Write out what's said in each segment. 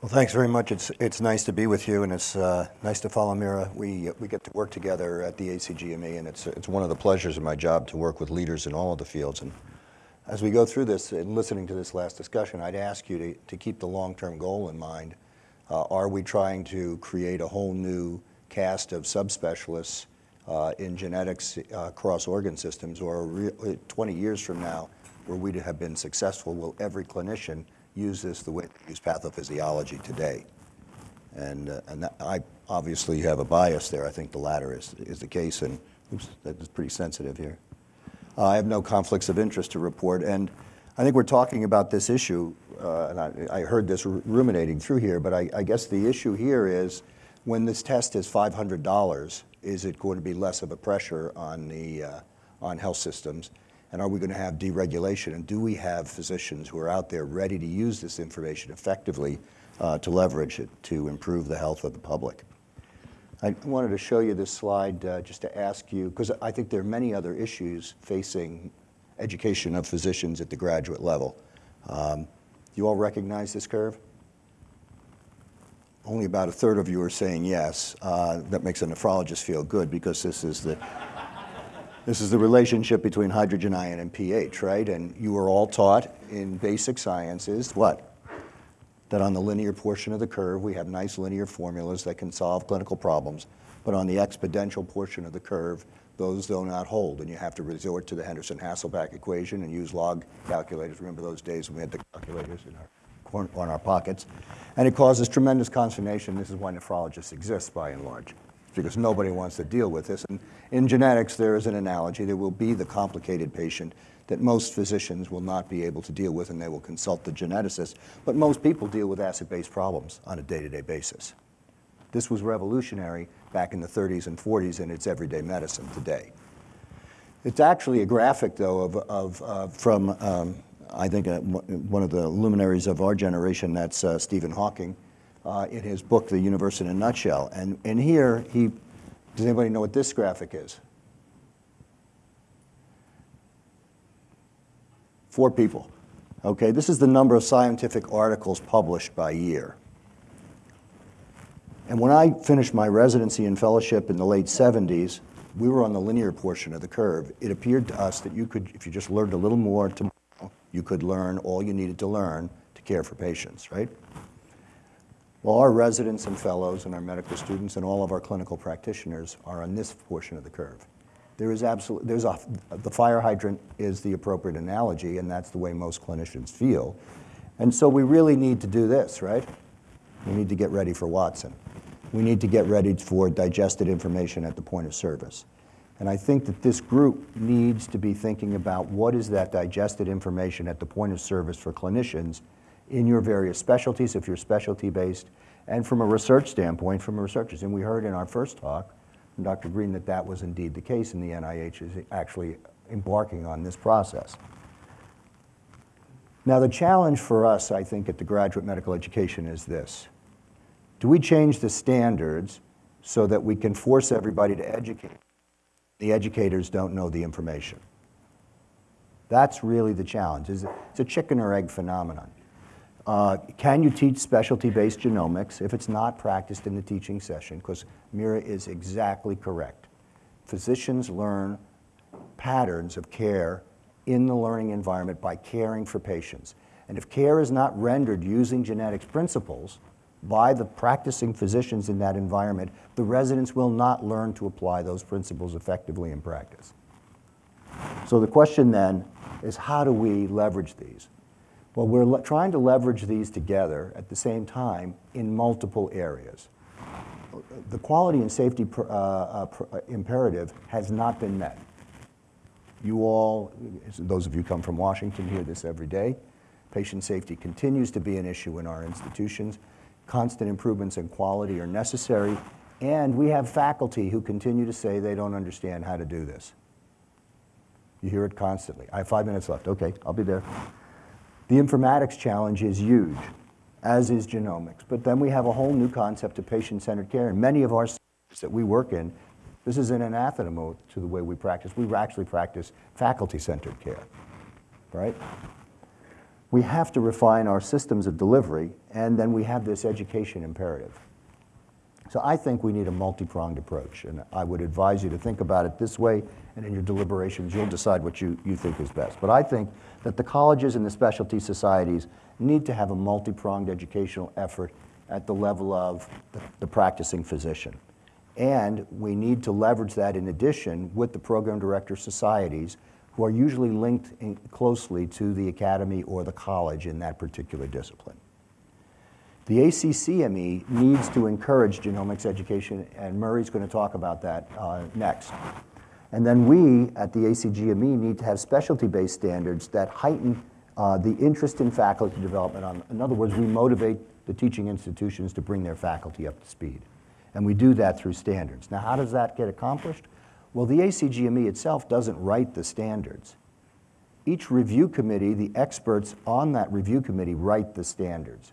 Well, thanks very much. It's, it's nice to be with you, and it's uh, nice to follow Mira. We, we get to work together at the ACGME, and it's, it's one of the pleasures of my job to work with leaders in all of the fields. And as we go through this and listening to this last discussion, I'd ask you to, to keep the long-term goal in mind. Uh, are we trying to create a whole new cast of subspecialists uh, in genetics uh, across organ systems, or 20 years from now, where we have been successful, will every clinician use this the way they use pathophysiology today. And, uh, and that, I obviously have a bias there. I think the latter is, is the case. And oops, that is pretty sensitive here. Uh, I have no conflicts of interest to report. And I think we're talking about this issue, uh, and I, I, heard this ruminating through here, but I, I, guess the issue here is when this test is $500, is it going to be less of a pressure on, the, uh, on health systems? And are we going to have deregulation? And do we have physicians who are out there ready to use this information effectively uh, to leverage it to improve the health of the public? I wanted to show you this slide uh, just to ask you, because I think there are many other issues facing education of physicians at the graduate level. Um, you all recognize this curve? Only about a third of you are saying yes. Uh, that makes a nephrologist feel good because this is the this is the relationship between hydrogen ion and pH, right? And you were all taught in basic sciences what? That on the linear portion of the curve, we have nice linear formulas that can solve clinical problems. But on the exponential portion of the curve, those do not hold. And you have to resort to the Henderson-Hasselbalch equation and use log calculators. Remember those days when we had the calculators in our, on our pockets. And it causes tremendous consternation. This is why nephrologists exist by and large because nobody wants to deal with this. And in genetics, there is an analogy. There will be the complicated patient that most physicians will not be able to deal with, and they will consult the geneticist. But most people deal with acid-base problems on a day-to-day -day basis. This was revolutionary back in the 30s and 40s, and it's everyday medicine today. It's actually a graphic, though, of, of uh, from, um, I think, uh, one of the luminaries of our generation, that's uh, Stephen Hawking, uh, in his book, The Universe in a Nutshell. And, and here, he, does anybody know what this graphic is? Four people. Okay, this is the number of scientific articles published by year. And when I finished my residency and fellowship in the late 70s, we were on the linear portion of the curve. It appeared to us that you could, if you just learned a little more tomorrow, you could learn all you needed to learn to care for patients, right? Well, our residents and fellows and our medical students and all of our clinical practitioners are on this portion of the curve. There is absolutely, there's a, the fire hydrant is the appropriate analogy, and that's the way most clinicians feel. And so we really need to do this, right? We need to get ready for Watson. We need to get ready for digested information at the point of service. And I think that this group needs to be thinking about what is that digested information at the point of service for clinicians in your various specialties, if you're specialty based, and from a research standpoint, from researchers. And we heard in our first talk from Dr. Green that that was indeed the case, and the NIH is actually embarking on this process. Now, the challenge for us, I think, at the graduate medical education is this. Do we change the standards so that we can force everybody to educate? The educators don't know the information. That's really the challenge. It's a chicken or egg phenomenon. Uh, can you teach specialty-based genomics if it's not practiced in the teaching session? Because Mira is exactly correct. Physicians learn patterns of care in the learning environment by caring for patients. And if care is not rendered using genetics principles by the practicing physicians in that environment, the residents will not learn to apply those principles effectively in practice. So the question then is how do we leverage these? Well, we're trying to leverage these together at the same time in multiple areas. The quality and safety uh, uh, uh, imperative has not been met. You all, those of you come from Washington, hear this every day. Patient safety continues to be an issue in our institutions. Constant improvements in quality are necessary, and we have faculty who continue to say they don't understand how to do this. You hear it constantly. I have five minutes left. Okay, I'll be there. The informatics challenge is huge, as is genomics. But then we have a whole new concept of patient-centered care. And many of our centers that we work in, this is an anathema to the way we practice. We actually practice faculty-centered care, right? we have to refine our systems of delivery, and then we have this education imperative. So I think we need a multi-pronged approach, and I would advise you to think about it this way, and in your deliberations, you'll decide what you, you think is best. But I think that the colleges and the specialty societies need to have a multi-pronged educational effort at the level of the, the practicing physician. And we need to leverage that in addition with the program director societies, who are usually linked in closely to the academy or the college in that particular discipline. The ACCME needs to encourage genomics education, and Murray's going to talk about that uh, next. And then we at the ACGME need to have specialty-based standards that heighten uh, the interest in faculty development. On, in other words, we motivate the teaching institutions to bring their faculty up to speed. And we do that through standards. Now, how does that get accomplished? Well, the ACGME itself doesn't write the standards. Each review committee, the experts on that review committee write the standards.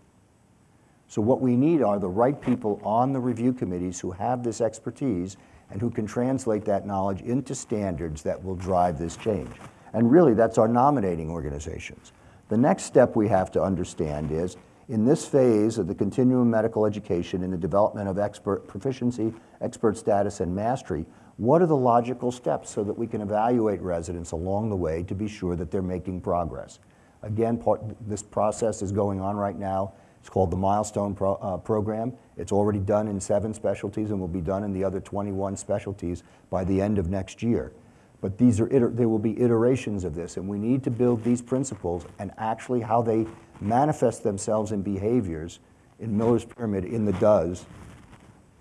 So what we need are the right people on the review committees who have this expertise and who can translate that knowledge into standards that will drive this change. And really, that's our nominating organizations. The next step we have to understand is, in this phase of the continuum medical education in the development of expert proficiency, expert status, and mastery, what are the logical steps so that we can evaluate residents along the way to be sure that they're making progress? Again, part, this process is going on right now. It's called the Milestone Pro, uh, Program. It's already done in seven specialties and will be done in the other 21 specialties by the end of next year. But these are there will be iterations of this, and we need to build these principles and actually how they manifest themselves in behaviors in Miller's Pyramid in the does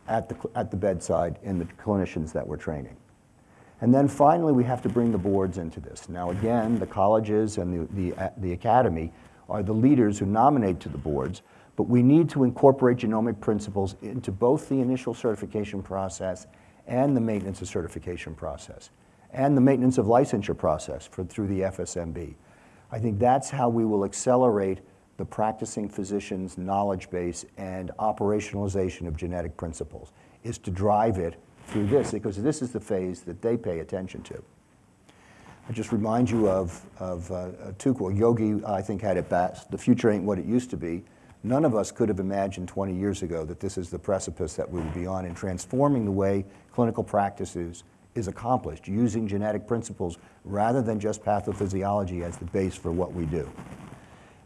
at the, at the bedside in the clinicians that we're training. And then finally, we have to bring the boards into this. Now, again, the colleges and the, the, the academy are the leaders who nominate to the boards, but we need to incorporate genomic principles into both the initial certification process and the maintenance of certification process, and the maintenance of licensure process for, through the FSMB. I think that's how we will accelerate the practicing physician's knowledge base and operationalization of genetic principles, is to drive it through this, because this is the phase that they pay attention to. I just remind you of, of uh. Yogi, I think, had it best. The future ain't what it used to be. None of us could have imagined 20 years ago that this is the precipice that we would be on in transforming the way clinical practices is accomplished, using genetic principles rather than just pathophysiology as the base for what we do.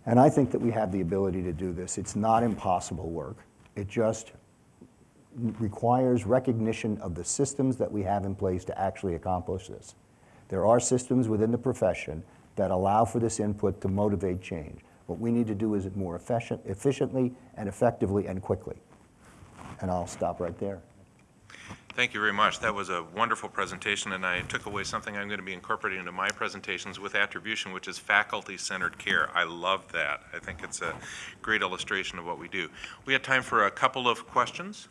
And I think that we have the ability to do this. It's not impossible work. It just requires recognition of the systems that we have in place to actually accomplish this. There are systems within the profession that allow for this input to motivate change. What we need to do is it more efficient, efficiently and effectively and quickly. And I'll stop right there. Thank you very much. That was a wonderful presentation, and I took away something I'm going to be incorporating into my presentations with attribution, which is faculty-centered care. I love that. I think it's a great illustration of what we do. We had time for a couple of questions.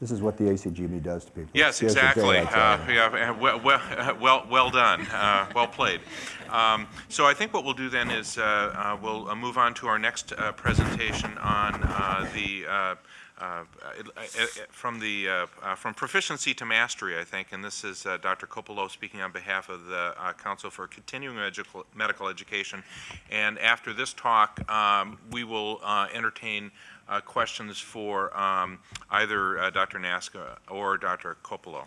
This is what the ACGME E does to people. Yes, exactly. Uh. Yeah, well, well, well, done, Uh, well played. Um, So I think what we'll do then is uh, uh, we'll uh, move on to our next uh, presentation on uh, the, from the, uh, uh, from proficiency to mastery, I think, and this is uh, Dr. Kopelow speaking on behalf of the uh, Council for Continuing Edu- Medical Education. And after this talk, um, we will uh, entertain questions for um, either uh, Dr. Nasca or Dr. Kopelow.